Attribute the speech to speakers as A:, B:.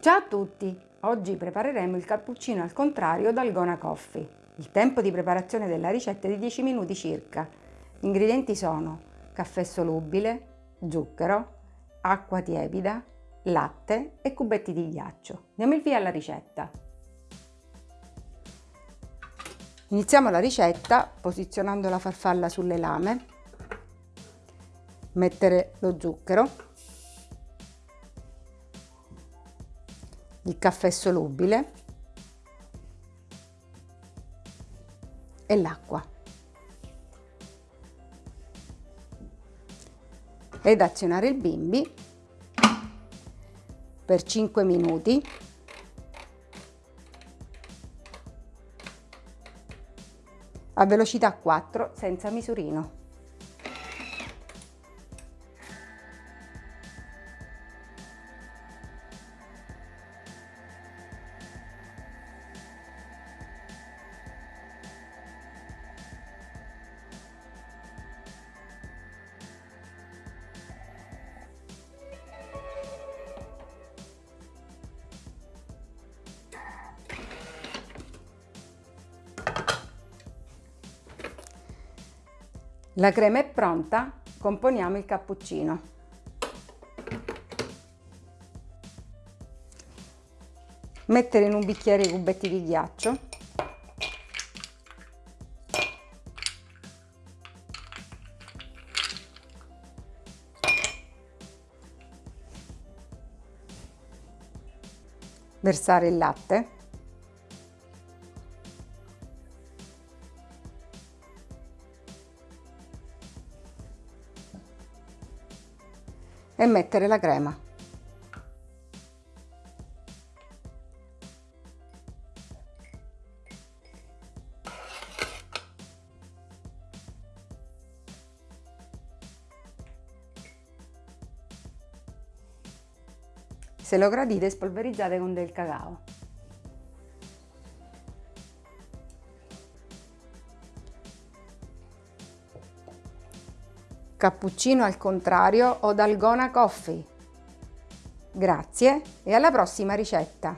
A: Ciao a tutti! Oggi prepareremo il cappuccino al contrario Dalgona Coffee. Il tempo di preparazione della ricetta è di 10 minuti circa. Gli ingredienti sono caffè solubile, zucchero, acqua tiepida, latte e cubetti di ghiaccio. Diamo il via alla ricetta. Iniziamo la ricetta posizionando la farfalla sulle lame, mettere lo zucchero, il caffè solubile e l'acqua. Ed azionare il bimbi per 5 minuti a velocità 4 senza misurino. La crema è pronta, componiamo il cappuccino. Mettere in un bicchiere i cubetti di ghiaccio. Versare il latte. E mettere la crema. Se lo gradite spolverizzate con del cacao. Cappuccino al contrario o dalgona coffee. Grazie e alla prossima ricetta!